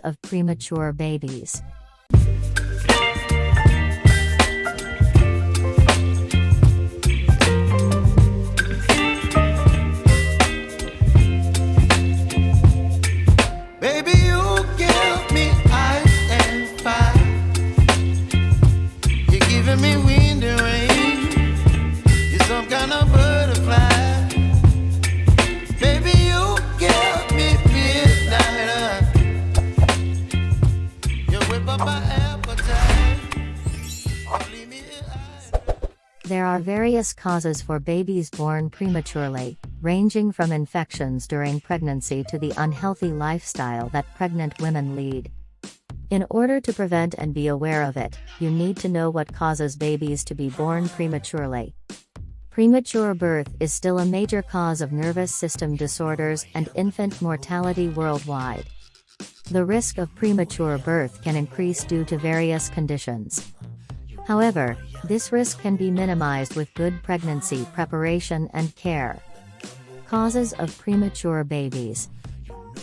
Of premature babies. There are various causes for babies born prematurely, ranging from infections during pregnancy to the unhealthy lifestyle that pregnant women lead. In order to prevent and be aware of it, you need to know what causes babies to be born prematurely. Premature birth is still a major cause of nervous system disorders and infant mortality worldwide. The risk of premature birth can increase due to various conditions. However, this risk can be minimized with good pregnancy preparation and care. Causes of premature babies.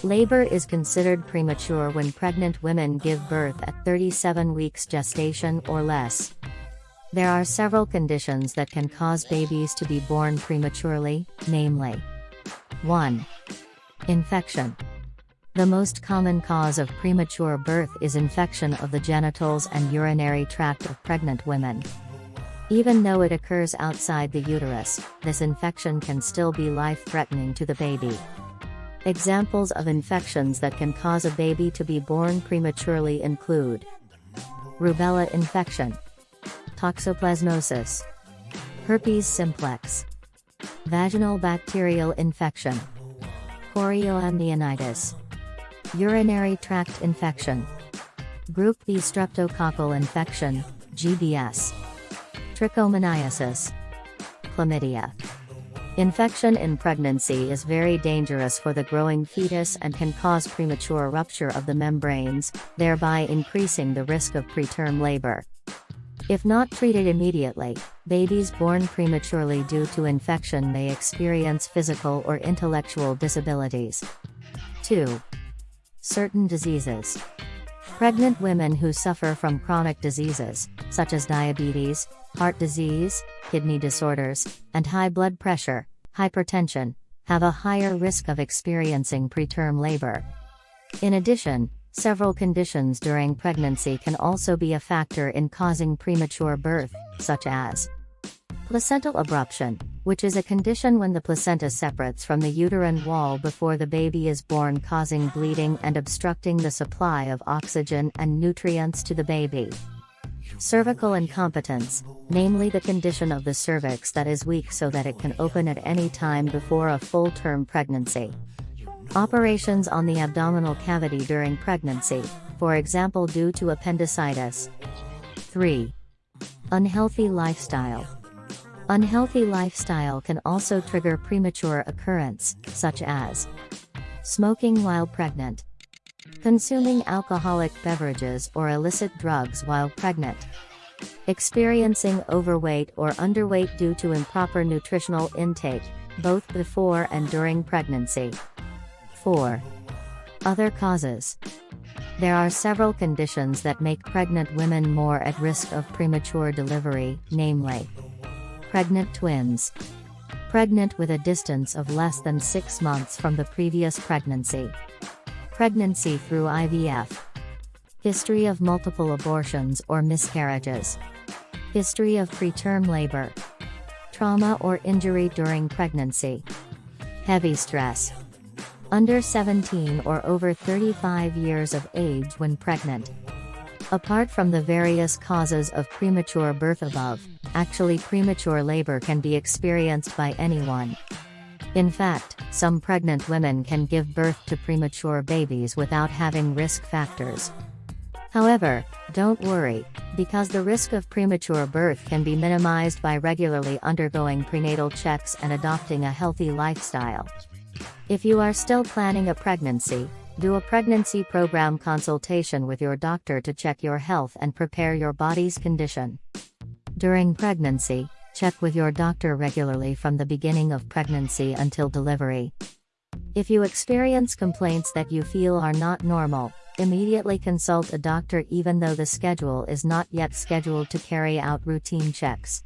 Labor is considered premature when pregnant women give birth at 37 weeks gestation or less. There are several conditions that can cause babies to be born prematurely, namely 1. Infection. The most common cause of premature birth is infection of the genitals and urinary tract of pregnant women. Even though it occurs outside the uterus, this infection can still be life-threatening to the baby. Examples of infections that can cause a baby to be born prematurely include rubella infection, toxoplasmosis, herpes simplex, vaginal bacterial infection, chorioamnionitis, urinary tract infection, group B streptococcal infection, GBS, trichomoniasis, chlamydia. Infection in pregnancy is very dangerous for the growing fetus and can cause premature rupture of the membranes, thereby increasing the risk of preterm labor. If not treated immediately, babies born prematurely due to infection may experience physical or intellectual disabilities. 2. Certain diseases. Pregnant women who suffer from chronic diseases, such as diabetes, heart disease, kidney disorders, and high blood pressure, hypertension, have a higher risk of experiencing preterm labor. In addition, several conditions during pregnancy can also be a factor in causing premature birth, such as placental abruption, which is a condition when the placenta separates from the uterine wall before the baby is born causing bleeding and obstructing the supply of oxygen and nutrients to the baby. Cervical incompetence, namely the condition of the cervix that is weak so that it can open at any time before a full-term pregnancy. Operations on the abdominal cavity during pregnancy, for example due to appendicitis. 3. Unhealthy lifestyle. Unhealthy lifestyle can also trigger premature occurrence, such as smoking while pregnant, consuming alcoholic beverages or illicit drugs while pregnant, experiencing overweight or underweight due to improper nutritional intake, both before and during pregnancy. 4. Other causes. There are several conditions that make pregnant women more at risk of premature delivery, namely pregnant twins, pregnant with a distance of less than 6 months from the previous pregnancy, pregnancy through IVF, history of multiple abortions or miscarriages, history of preterm labor, trauma or injury during pregnancy, heavy stress, under 17 or over 35 years of age when pregnant. Apart from the various causes of premature birth above, actually premature labor can be experienced by anyone. In fact, some pregnant women can give birth to premature babies without having risk factors. However, don't worry, because the risk of premature birth can be minimized by regularly undergoing prenatal checks and adopting a healthy lifestyle. If you are still planning a pregnancy, do a pregnancy program consultation with your doctor to check your health and prepare your body's condition. During pregnancy, check with your doctor regularly from the beginning of pregnancy until delivery. If you experience complaints that you feel are not normal, Immediately consult a doctor even though the schedule is not yet scheduled to carry out routine checks.